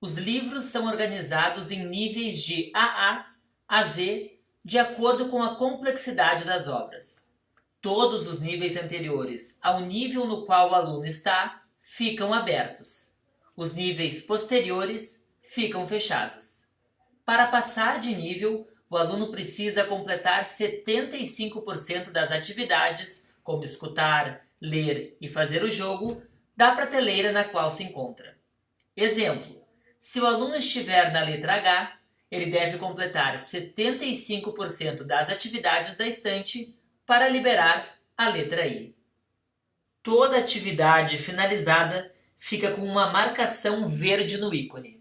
Os livros são organizados em níveis de AA a Z, de acordo com a complexidade das obras. Todos os níveis anteriores ao nível no qual o aluno está ficam abertos. Os níveis posteriores ficam fechados. Para passar de nível, o aluno precisa completar 75% das atividades, como escutar, ler e fazer o jogo, da prateleira na qual se encontra. Exemplo, se o aluno estiver na letra H, ele deve completar 75% das atividades da estante para liberar a letra I. Toda atividade finalizada fica com uma marcação verde no ícone.